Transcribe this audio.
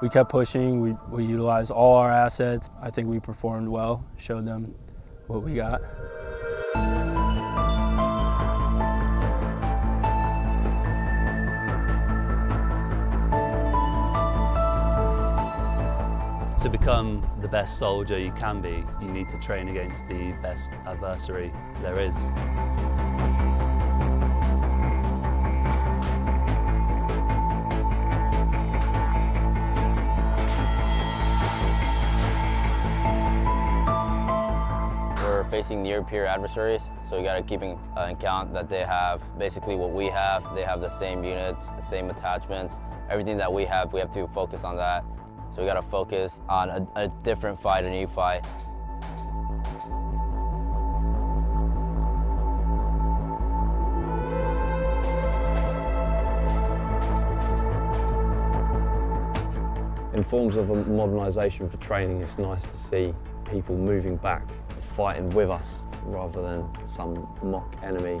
we kept pushing. We, we utilized all our assets. I think we performed well, showed them what we got. To become the best soldier you can be, you need to train against the best adversary there is. We're facing near peer adversaries, so we got to keep in, uh, account that they have basically what we have. They have the same units, the same attachments, everything that we have. We have to focus on that. So we got to focus on a, a different fight, a new fight. In forms of modernisation for training, it's nice to see people moving back, fighting with us rather than some mock enemy